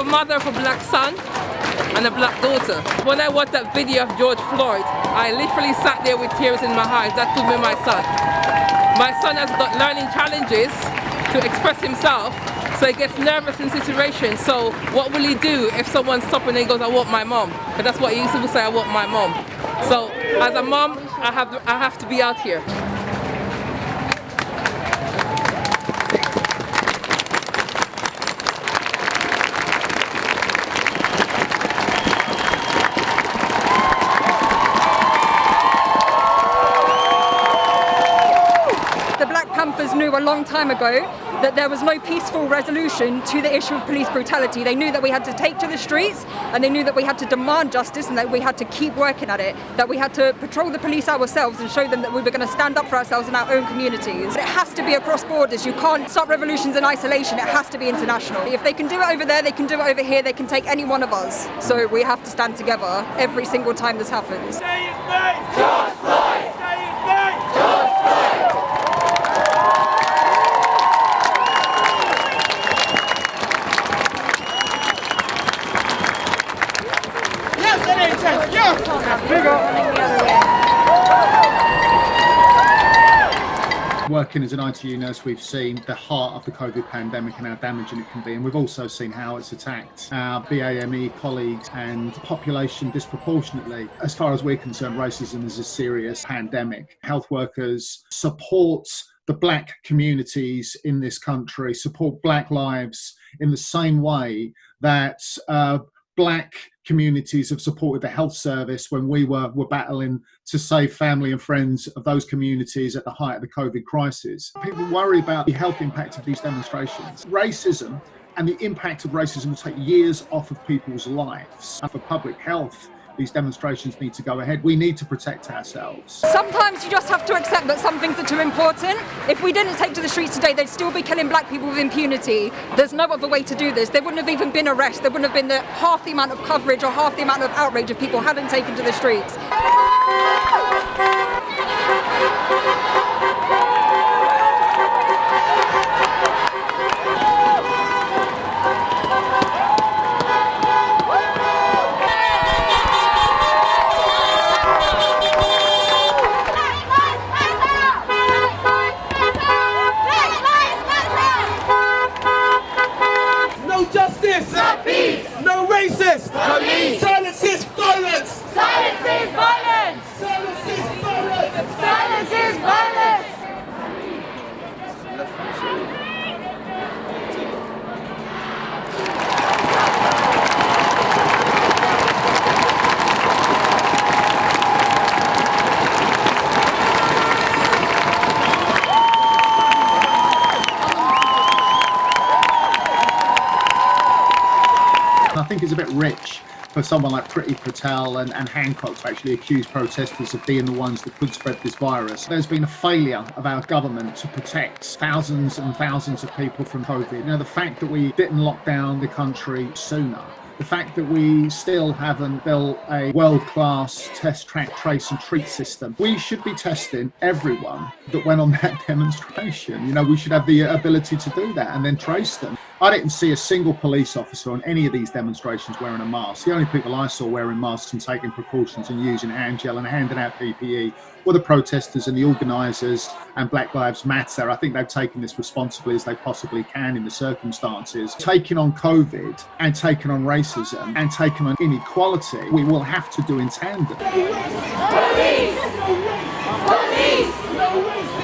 mother of a black son and a black daughter. When I watched that video of George Floyd, I literally sat there with tears in my eyes. That could be my son. My son has got learning challenges to express himself so he gets nervous in situations. So what will he do if someone stops and he goes, I want my mom? That's what he used to say, I want my mom. So as a mom, I have, I have to be out here. Knew a long time ago that there was no peaceful resolution to the issue of police brutality. They knew that we had to take to the streets and they knew that we had to demand justice and that we had to keep working at it, that we had to patrol the police ourselves and show them that we were going to stand up for ourselves in our own communities. It has to be across borders. You can't stop revolutions in isolation. It has to be international. If they can do it over there, they can do it over here. They can take any one of us. So we have to stand together every single time this happens. Working as an ITU nurse, we've seen the heart of the COVID pandemic and how damaging it can be. And we've also seen how it's attacked our BAME colleagues and population disproportionately. As far as we're concerned, racism is a serious pandemic. Health workers support the black communities in this country, support black lives in the same way that uh, black communities have supported the health service when we were, were battling to save family and friends of those communities at the height of the COVID crisis. People worry about the health impact of these demonstrations. Racism and the impact of racism will take years off of people's lives. For public health, these demonstrations need to go ahead. We need to protect ourselves. Sometimes you just have to accept that some things are too important. If we didn't take to the streets today, they'd still be killing black people with impunity. There's no other way to do this. There wouldn't have even been arrests. There wouldn't have been the, half the amount of coverage or half the amount of outrage if people hadn't taken to the streets. I think it's a bit rich for someone like Priti Patel and, and Hancock to actually accuse protesters of being the ones that could spread this virus. There's been a failure of our government to protect thousands and thousands of people from COVID. Now, the fact that we didn't lock down the country sooner the fact that we still haven't built a world-class test, track, trace and treat system. We should be testing everyone that went on that demonstration. You know, we should have the ability to do that and then trace them. I didn't see a single police officer on any of these demonstrations wearing a mask. The only people I saw wearing masks and taking precautions and using hand gel and handing out PPE were the protesters and the organisers and Black Lives Matter. I think they've taken this responsibly as they possibly can in the circumstances. Taking on COVID and taking on racism and taking on inequality, we will have to do in tandem. Police! Police! Police!